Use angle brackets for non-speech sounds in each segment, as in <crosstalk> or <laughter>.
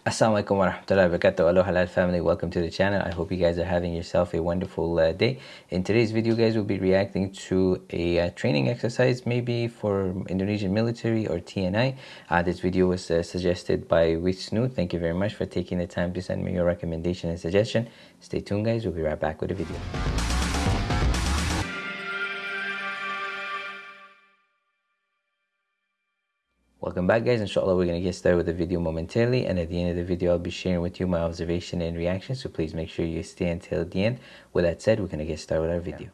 Assalamualaikum warahmatullahi wabarakatuh. Aloha halal family, welcome to the channel. I hope you guys are having yourself a wonderful uh, day. In today's video, guys, we'll be reacting to a uh, training exercise, maybe for Indonesian military or TNI. Uh, this video was uh, suggested by Wisnu. Thank you very much for taking the time to send me your recommendation and suggestion. Stay tuned, guys. We'll be right back with the video. Welcome back guys, inshallah we're going to get started with the video momentarily and at the end of the video I'll be sharing with you my observation and reaction so please make sure you stay until the end. With that said, we're going to get started with our video.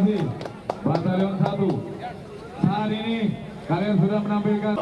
Kasih Batalion 1. Saat ini kalian sudah menampilkan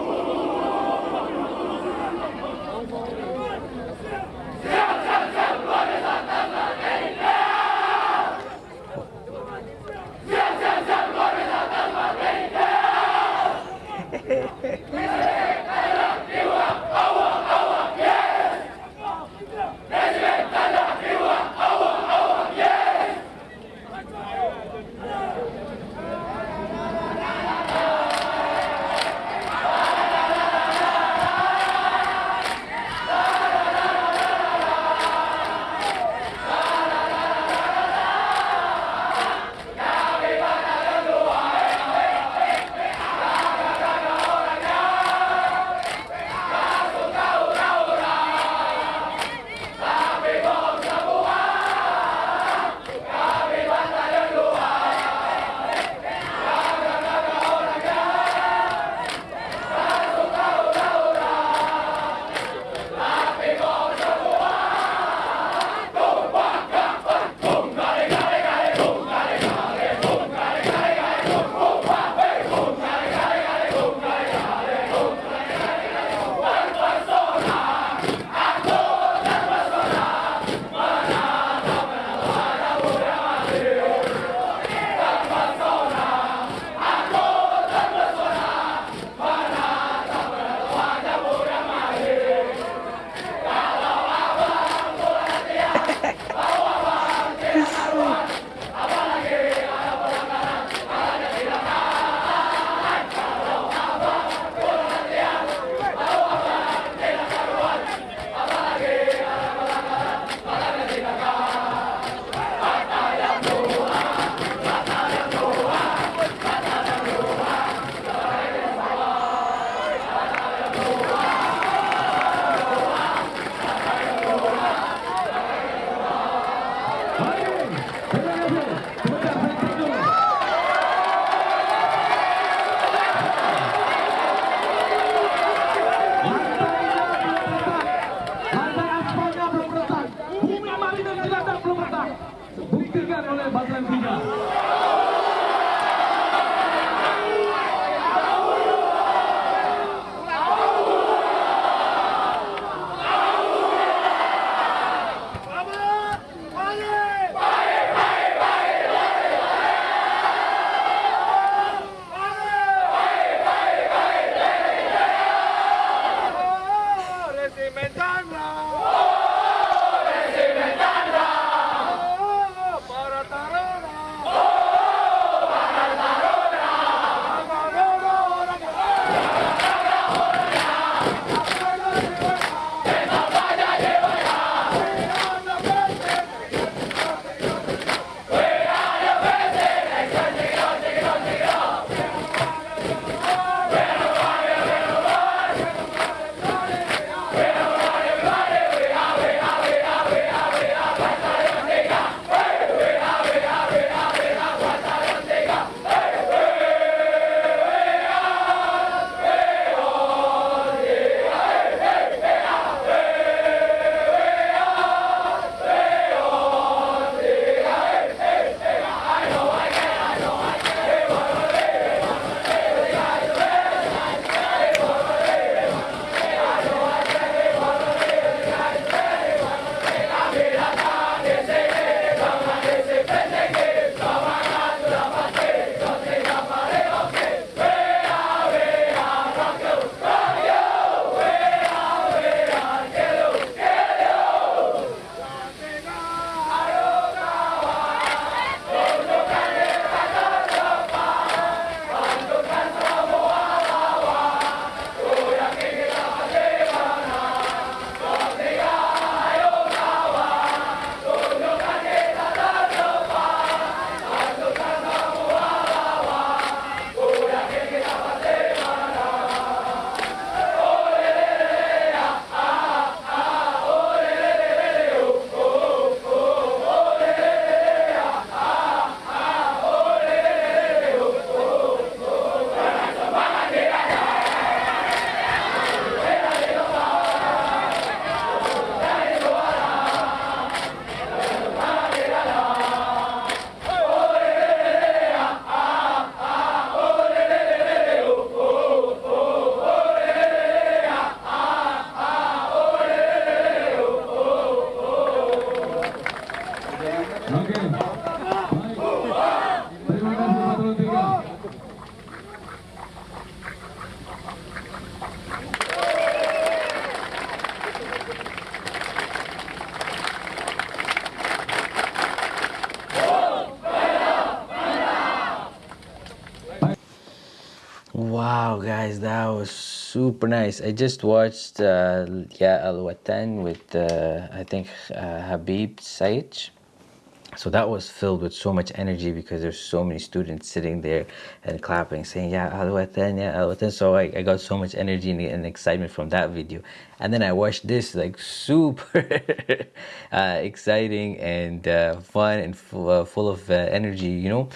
guys, that was super nice. I just watched uh, Ya Al Watan with uh, I think uh, Habib Syech. So that was filled with so much energy because there's so many students sitting there and clapping, saying Yeah, Al Watan, Ya Al Watan." So I, I got so much energy and, and excitement from that video. And then I watched this like super <laughs> uh, exciting and uh, fun and full, uh, full of uh, energy, you know.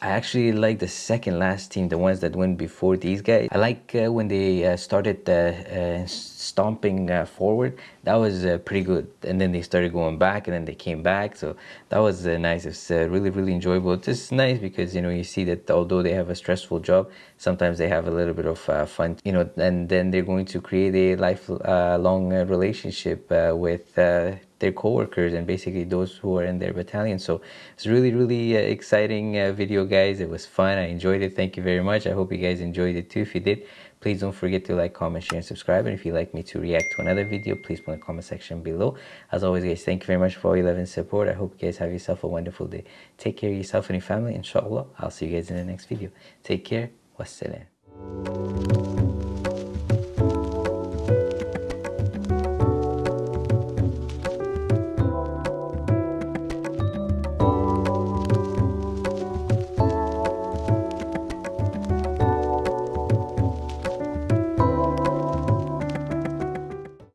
I actually like the second last team, the ones that went before these guys. I like uh, when they uh, started uh, uh stomping uh, forward. That was uh, pretty good. And then they started going back, and then they came back. So that was nice. It's really, really enjoyable. It's just nice because you know you see that although they have a stressful job, sometimes they have a little bit of fun. You know, and then they're going to create a lifelong relationship with their co-workers and basically those who are in their battalion so it's really really uh, exciting uh, video guys it was fun i enjoyed it thank you very much i hope you guys enjoyed it too if you did please don't forget to like comment share and subscribe. And if you'd like me to react to another video please put in the comment section below. As always guys thank you very much for all your love and support. I hope you guys have yourself a wonderful day. Take care of yourself and your family. Inshallah i'll see you guys in the next video. Take care. Wassalam